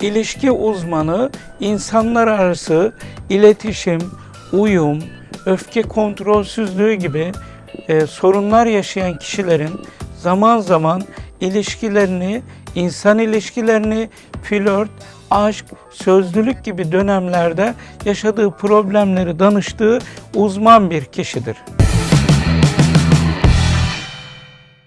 İlişki uzmanı insanlar arası iletişim, uyum, öfke kontrolsüzlüğü gibi e, sorunlar yaşayan kişilerin zaman zaman ilişkilerini, insan ilişkilerini, flört, aşk, sözlülük gibi dönemlerde yaşadığı problemleri danıştığı uzman bir kişidir.